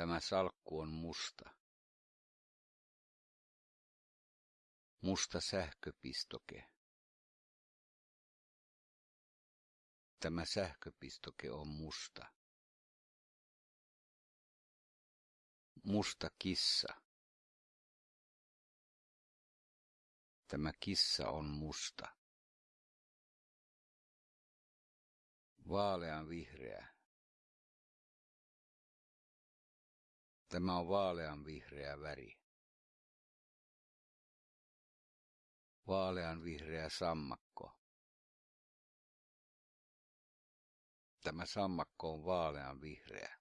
Tämä salkku on musta. Musta sähköpistoke. Tämä sähköpistoke on musta. Musta kissa. Tämä kissa on musta. Vaalean vihreä. Tämä on vaalean vihreä väri. Vaalean vihreä sammakko. Tämä sammakko on vaalean vihreä.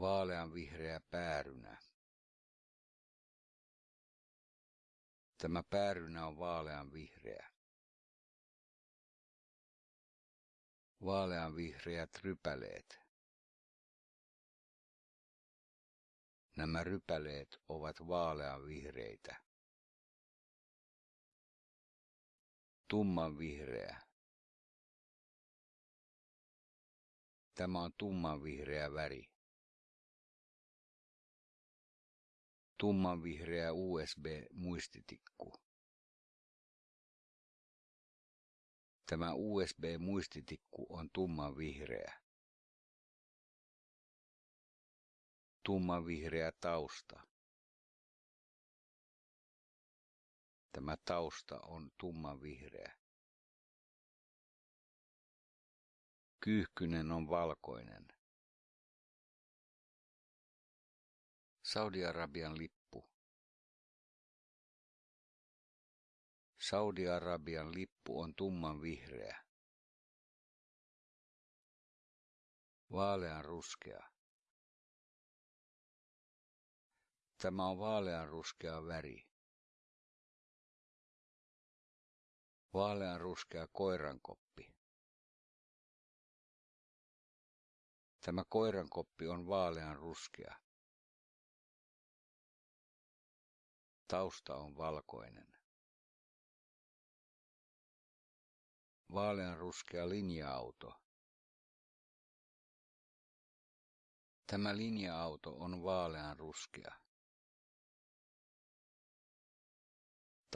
Vaalean vihreä päärynä. Tämä päärynä on vaalean vihreä. Vaalean vihreät rypäleet. Nämä rypäleet ovat vaalean vihreitä. Tumman vihreä. Tämä on tumman vihreä väri. Tummanvihreä USB-muistitikku. Tämä USB-muistitikku on tummanvihreä. Tummanvihreä tausta. Tämä tausta on tummanvihreä. Kyyhkynen on valkoinen. Saudi-Arabian lippu. Saudi-Arabian lippu on tumman vihreä. Vaalean ruskea. Tämä on vaalean ruskea väri. Vaalean ruskea koirankoppi. Tämä koirankoppi on vaalean ruskea. Tausta on valkoinen. Vaaleanruskea linja-auto. Tämä linja-auto on vaaleanruskea.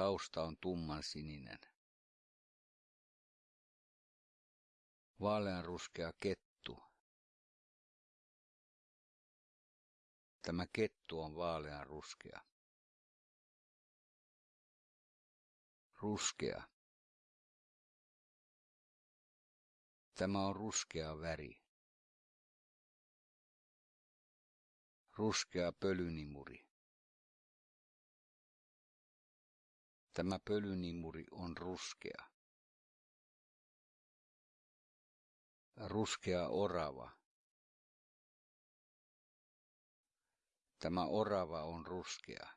Tausta on tumman sininen. Vaaleanruskea kettu. Tämä kettu on vaaleanruskea. Ruskea. Tämä on ruskea väri. Ruskea pölynimuri. Tämä pölynimuri on ruskea. Ruskea orava. Tämä orava on ruskea.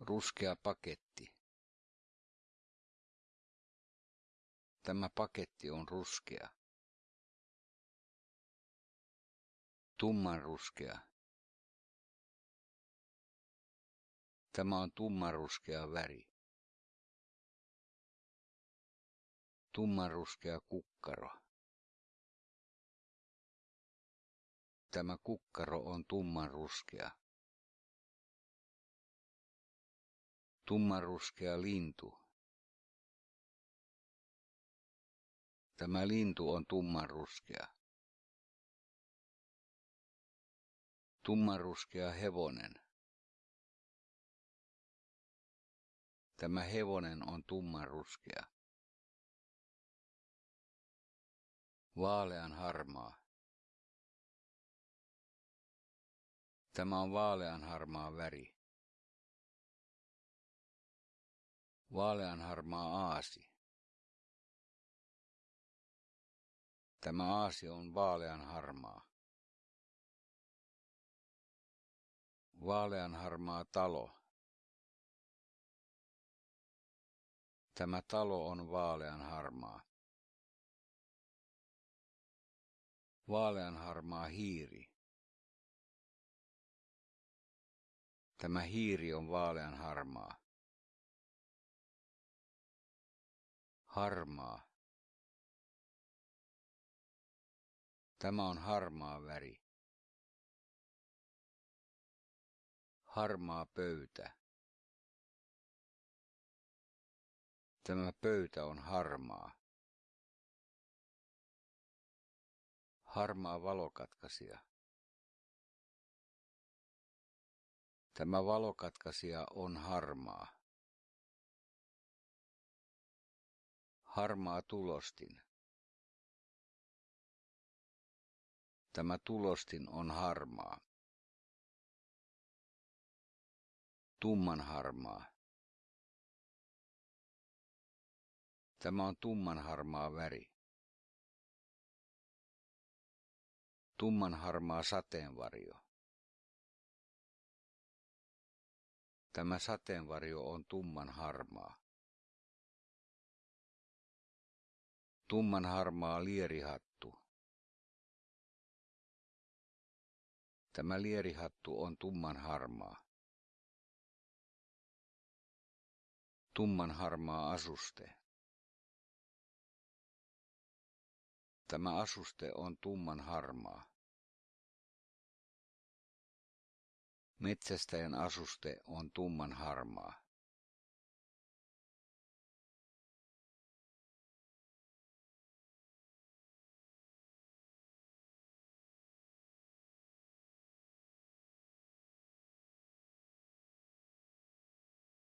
Ruskea paketti. Tämä paketti on ruskea. Tummanruskea. Tämä on tummanruskea väri. Tummanruskea kukkaro. Tämä kukkaro on tummanruskea. Tummanruskea lintu. Tämä lintu on tummanruskea. Tummanruskea hevonen. Tämä hevonen on tummanruskea. Vaalean harmaa. Tämä on vaalean harmaa väri. Vaaleanharmaa aasi. Tämä aasi on vaaleanharmaa. Vaaleanharmaa talo. Tämä talo on vaaleanharmaa. Vaaleanharmaa hiiri. Tämä hiiri on vaaleanharmaa. harmaa Tämä on harmaa väri. Harmaa pöytä. Tämä pöytä on harmaa. Harmaa valokatkaisija. Tämä valokatkaisija on harmaa. Harmaa tulostin. Tämä tulostin on harmaa. Tumman harmaa. Tämä on tumman harmaa väri. Tumman harmaa sateenvarjo. Tämä sateenvarjo on tumman harmaa. Tumman harmaa lierihattu. Tämä lierihattu on tumman harmaa. Tumman harmaa asuste. Tämä asuste on tumman harmaa. Metsästäjän asuste on tumman harmaa.